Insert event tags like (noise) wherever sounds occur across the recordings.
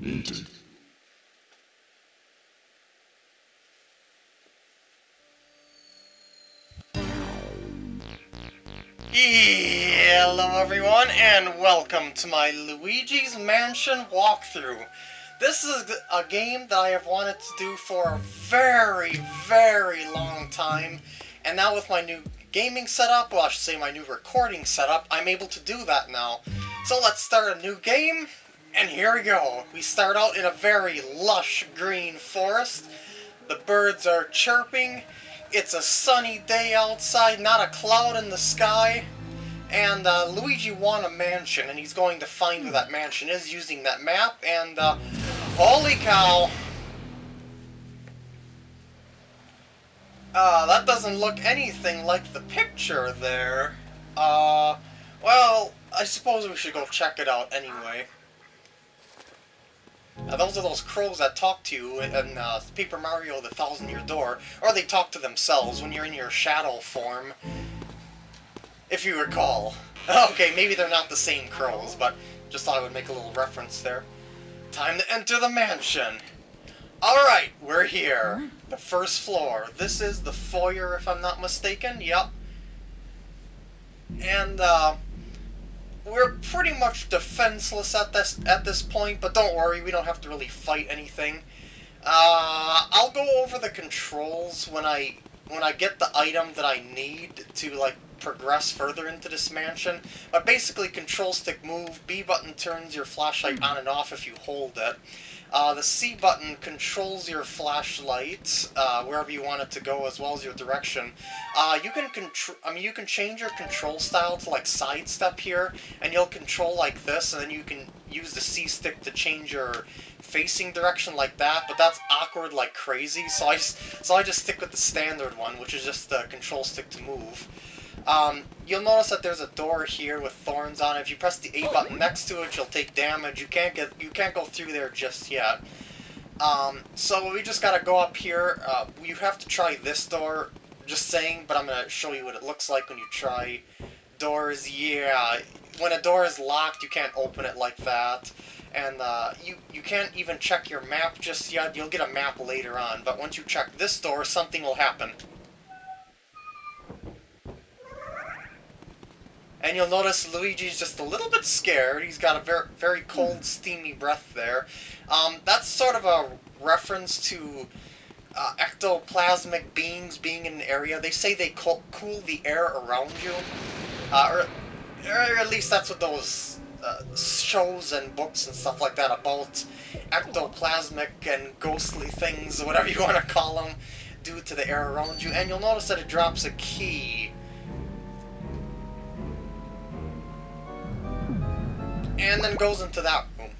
Hello everyone, and welcome to my Luigi's Mansion walkthrough. This is a game that I have wanted to do for a very, very long time, and now with my new gaming setup, well I should say my new recording setup, I'm able to do that now. So let's start a new game, and here we go. We start out in a very lush green forest. The birds are chirping. It's a sunny day outside, not a cloud in the sky. And uh, Luigi won a mansion, and he's going to find where that mansion is using that map, and uh, holy cow! Uh, that doesn't look anything like the picture there. Uh, well, I suppose we should go check it out anyway. Uh, those are those crows that talk to you in uh, Paper Mario The Thousand Year Door, or they talk to themselves when you're in your shadow form if you recall. (laughs) Okay, maybe they're not the same crows, but just thought I would make a little reference there. Time to enter the mansion! Alright, we're here. The first floor. This is the foyer, if I'm not mistaken. Yep. And, uh, we're pretty much defenseless at this at this point, but don't worry, we don't have to really fight anything. Uh, I'll go over the controls when I when I get the item that I need to like progress further into this mansion. But basically, control stick move, B button turns your flashlight on and off if you hold it. Uh, the C button controls your flashlight uh, wherever you want it to go, as well as your direction. Uh, you can control. I mean, you can change your control style to like sidestep here, and you'll control like this, and then you can use the C stick to change your facing direction like that. But that's awkward like crazy, so I just so I just stick with the standard one, which is just the control stick to move. Um, you'll notice that there's a door here with thorns on it. If you press the A button next to it, you'll take damage. You can't get you can't go through there just yet. Um, so we just gotta go up here. Uh, you have to try this door. Just saying, but I'm gonna show you what it looks like when you try doors. Yeah, when a door is locked, you can't open it like that. And uh, you, you can't even check your map just yet. You'll get a map later on. But once you check this door, something will happen. And you'll notice Luigi's just a little bit scared. He's got a very, very cold, steamy breath there. Um, that's sort of a reference to uh, ectoplasmic beings being in an area. They say they cool the air around you. Uh, or, or at least that's what those uh, shows and books and stuff like that about ectoplasmic and ghostly things, whatever you want to call them, do to the air around you. And you'll notice that it drops a key and then goes into that room.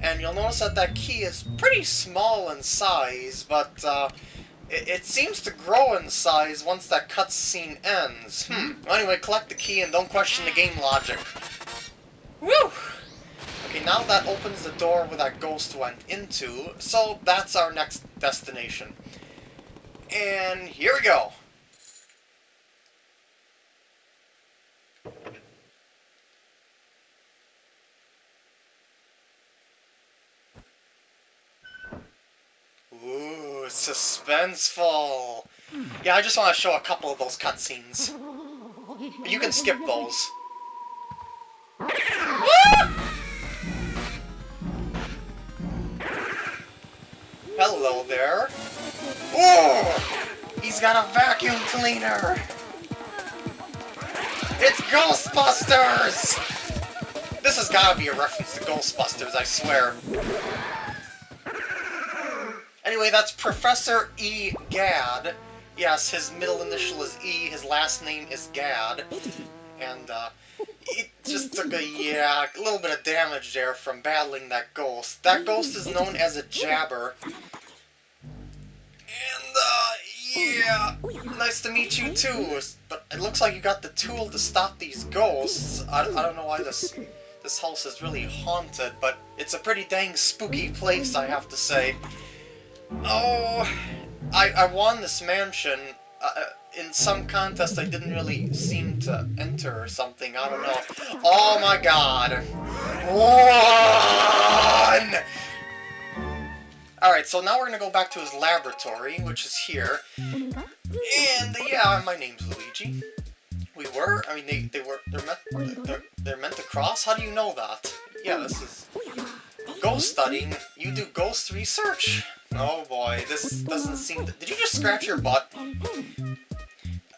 And you'll notice that that key is pretty small in size, but uh, it, it, seems to grow in size once that cutscene ends. Hmm. Well, anyway, collect the key and don't question the game logic. Woo! Okay, now that opens the door where that ghost went into, so that's our next destination. And here we go. Yeah, I just want to show a couple of those cutscenes. You can skip those. Hello there. Ooh! He's got a vacuum cleaner! It's Ghostbusters! This has gotta be a reference to Ghostbusters, I swear. Anyway, that's Professor E. Gadd. Yes, his middle initial is E, his last name is Gadd. And, uh, it just took a, yeah, a little bit of damage there from battling that ghost. That ghost is known as a Jabber. And, uh, yeah, nice to meet you too. But it looks like you got the tool to stop these ghosts. I, I don't know why this this house is really haunted, but it's a pretty dang spooky place, I have to say. Oh, I, I won this mansion. Uh, uh, in some contest I didn't really seem to enter or something, I don't know. Oh my god. One! Alright, so now we're gonna go back to his laboratory, which is here. And, yeah, my name's Luigi. We were? I mean, they, they were, they're meant, they're, they're meant to cross? How do you know that? Yeah, this is ghost studying. You do ghost research? Oh boy, this doesn't seem Did you just scratch your butt?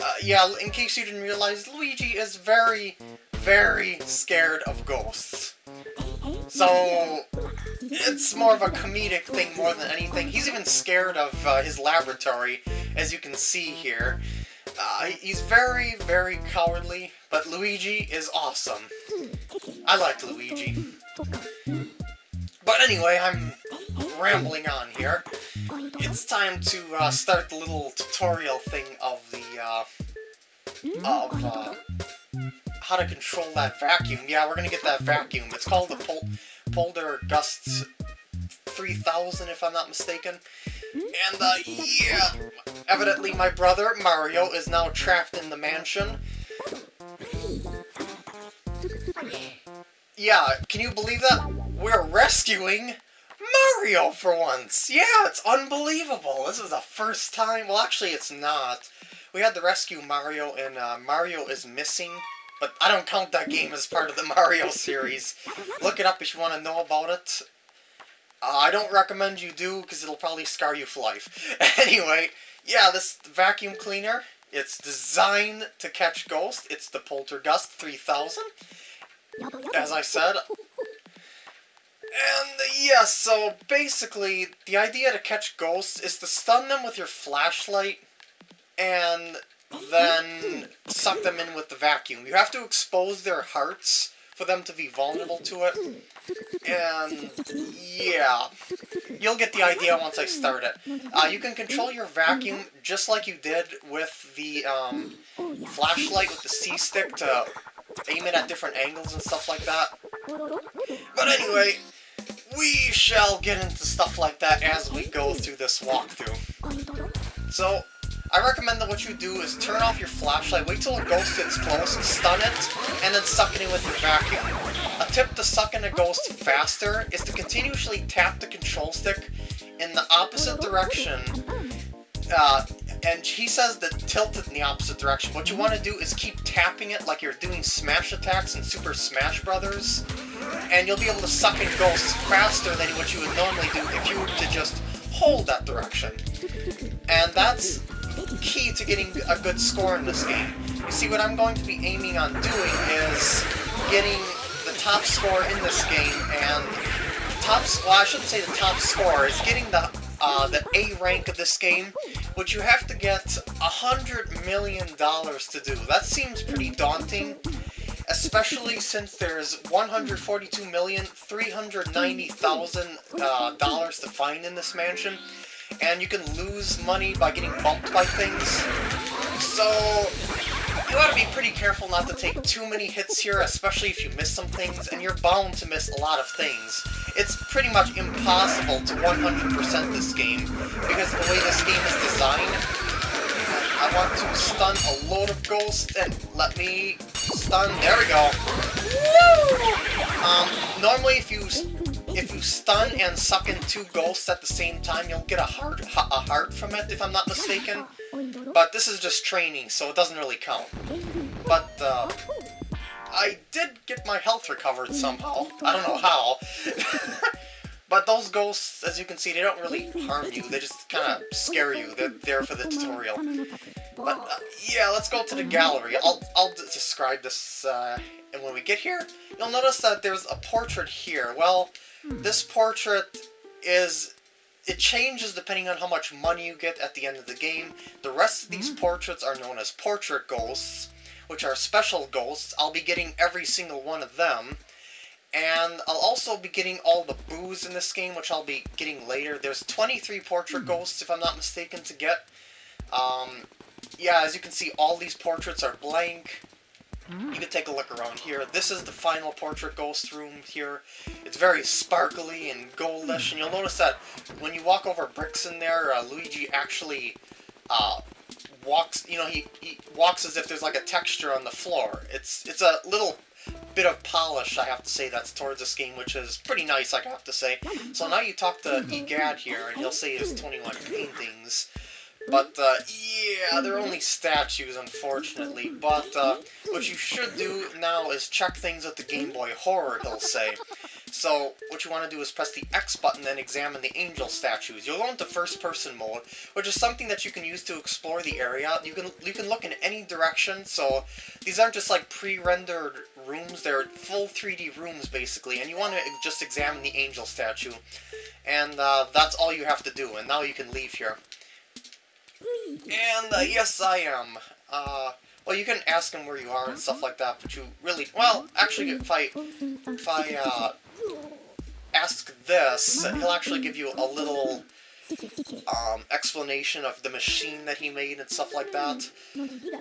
Uh, yeah, in case you didn't realize, Luigi is very, very scared of ghosts. So, it's more of a comedic thing more than anything. He's even scared of uh, his laboratory, as you can see here. Uh, he's very, very cowardly, but Luigi is awesome. I like Luigi. But anyway, I'm rambling on here. It's time to uh, start the little tutorial thing of the, uh, of, uh, how to control that vacuum. Yeah, we're gonna get that vacuum. It's called the Pol Poltergust 3000, if I'm not mistaken. And, uh, yeah, evidently my brother, Mario, is now trapped in the mansion. Yeah, can you believe that? We're rescuing Mario for once! Yeah, it's unbelievable! This is the first time... Well, actually, it's not. We had to rescue Mario, and uh, Mario is missing, but I don't count that game as part of the (laughs) Mario series. Look it up if you want to know about it. Uh, I don't recommend you do, because it'll probably scar you for life. (laughs) anyway, yeah, this vacuum cleaner, it's designed to catch ghosts. It's the Poltergust 3000. As I said. And, yeah, so basically, the idea to catch ghosts is to stun them with your flashlight, and then suck them in with the vacuum. You have to expose their hearts for them to be vulnerable to it. And, yeah, you'll get the idea once I start it. Uh, you can control your vacuum just like you did with the um, flashlight with the C-stick to aim it at different angles and stuff like that. But anyway, we shall get into stuff like that as we go through this walkthrough. So, I recommend that what you do is turn off your flashlight, wait till a ghost gets close, stun it, and then suck it in with your vacuum. A tip to suck in a ghost faster is to continuously tap the control stick in the opposite direction. Uh, and he says that tilt it in the opposite direction. What you want to do is keep tapping it like you're doing smash attacks in Super Smash Brothers, and you'll be able to suck in ghosts faster than what you would normally do if you were to just hold that direction. And that's key to getting a good score in this game. You see, what I'm going to be aiming on doing is getting the top score in this game, and top, well, I shouldn't say the top score, is getting the uh, the A rank of this game, which you have to get a hundred million dollars to do. That seems pretty daunting, especially since there's 142,390,000 uh, dollars to find in this mansion, and you can lose money by getting bumped by things. So, you gotta be pretty careful not to take too many hits here, especially if you miss some things, and you're bound to miss a lot of things. It's pretty much impossible to 100% this game, because the way this game is designed, I want to stun a load of ghosts, and let me stun, there we go. Um, normally if you if you stun and suck in two ghosts at the same time, you'll get a heart, a heart from it, if I'm not mistaken. But this is just training, so it doesn't really count. But, uh, I did get my health recovered somehow. I don't know how. (laughs) but those ghosts, as you can see, they don't really harm you. They just kind of scare you. They're there for the tutorial. But, uh, yeah, let's go to the gallery. I'll, I'll describe this, uh, and when we get here, you'll notice that there's a portrait here. Well, this portrait is it changes depending on how much money you get at the end of the game. The rest of these portraits are known as portrait ghosts, which are special ghosts. I'll be getting every single one of them. And I'll also be getting all the boos in this game, which I'll be getting later. There's 23 portrait ghosts, if I'm not mistaken, to get. Um, yeah, as you can see, all these portraits are blank. You can take a look around here. This is the final portrait ghost room here. It's very sparkly and goldish, and you'll notice that when you walk over bricks in there, uh, Luigi actually uh, walks, you know, he, he walks as if there's like a texture on the floor. It's it's a little bit of polish, I have to say, that's towards this game, which is pretty nice, I have to say. So now you talk to Egad here, and he'll say has 21 paintings. But, uh, yeah, they're only statues, unfortunately. But, uh, what you should do now is check things with the Game Boy Horror, he'll say. So, what you want to do is press the X button, then examine the angel statues. You'll go into first-person mode, which is something that you can use to explore the area. You can you can look in any direction, so these aren't just like pre-rendered rooms, they're full 3D rooms, basically, and you want to just examine the angel statue. And uh, that's all you have to do, and now you can leave here. And uh, yes, I am. Uh, well, you can ask him where you are and stuff like that, but you really... Well, actually, if I, if I uh, ask this, he'll actually give you a little um, explanation of the machine that he made and stuff like that.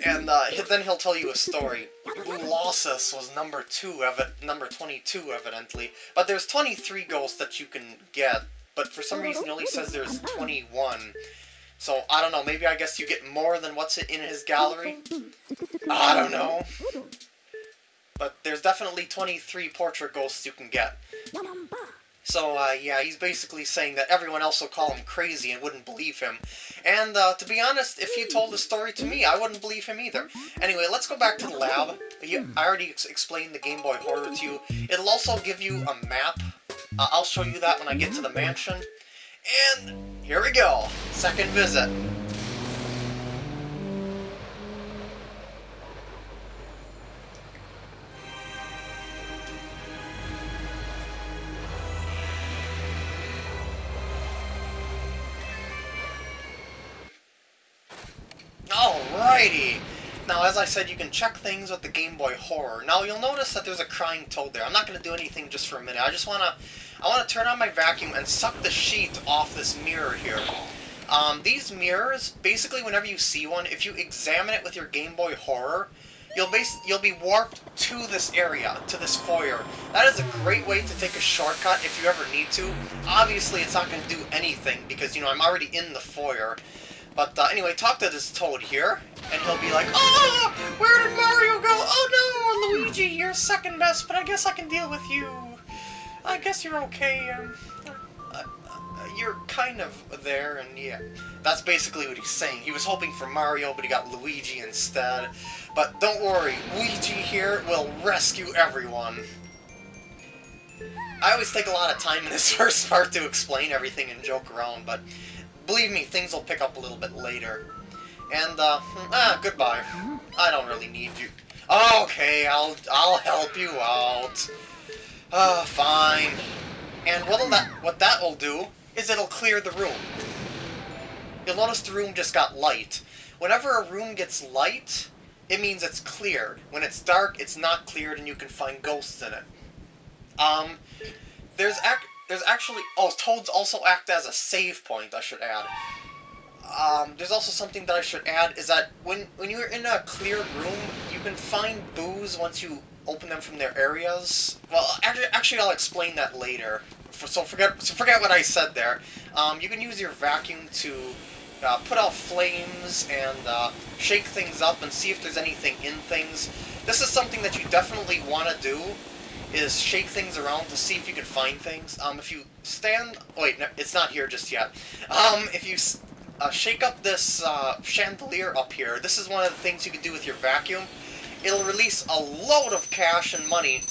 And uh, then he'll tell you a story. Colossus was number two, number 22, evidently. But there's 23 ghosts that you can get, but for some reason he only says there's 21. So, I don't know, maybe I guess you get more than what's in his gallery? I don't know. But there's definitely 23 portrait ghosts you can get. So, uh, yeah, he's basically saying that everyone else will call him crazy and wouldn't believe him. And, uh, to be honest, if he told the story to me, I wouldn't believe him either. Anyway, let's go back to the lab. I already ex explained the Game Boy Horror to you. It'll also give you a map. Uh, I'll show you that when I get to the mansion. And here we go. Second visit. Alrighty! Now, as I said, you can check things with the Game Boy Horror. Now, you'll notice that there's a crying toad there. I'm not going to do anything just for a minute. I just want to I want to turn on my vacuum and suck the sheet off this mirror here. Um, these mirrors, basically whenever you see one, if you examine it with your Game Boy Horror, you'll you'll be warped to this area, to this foyer. That is a great way to take a shortcut if you ever need to. Obviously, it's not going to do anything because, you know, I'm already in the foyer. But uh, anyway, talk to this toad here, and he'll be like, Oh, where did Mario go? Oh no, Luigi, you're second best, but I guess I can deal with you. I guess you're okay. Um, uh, uh, you're kind of there, and yeah. That's basically what he's saying. He was hoping for Mario, but he got Luigi instead. But don't worry, Luigi here will rescue everyone. I always take a lot of time in this (laughs) first part to explain everything and joke around, but believe me, things will pick up a little bit later. And, uh, ah, goodbye. I don't really need you. Okay, I'll, I'll help you out. Ah, uh, fine. And what'll that, what that will do is it'll clear the room. You'll notice the room just got light. Whenever a room gets light, it means it's cleared. When it's dark, it's not cleared and you can find ghosts in it. Um, there's ac there's actually... Oh, toads also act as a save point, I should add. Um, there's also something that I should add, is that when, when you're in a cleared room, you can find boos once you open them from their areas. Well, actually, actually I'll explain that later. So forget, so forget what I said there. Um, you can use your vacuum to uh, put out flames and uh, shake things up and see if there's anything in things. This is something that you definitely want to do, is shake things around to see if you can find things. Um, if you stand... Wait, no, it's not here just yet. Um, if you uh, shake up this uh, chandelier up here, this is one of the things you can do with your vacuum it'll release a load of cash and money.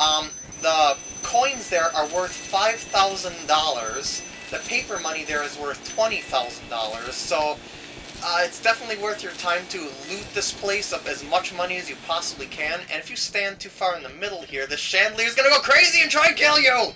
Um, the coins there are worth $5,000. The paper money there is worth $20,000. So uh, it's definitely worth your time to loot this place up as much money as you possibly can. And if you stand too far in the middle here, the chandelier is going to go crazy and try and kill you!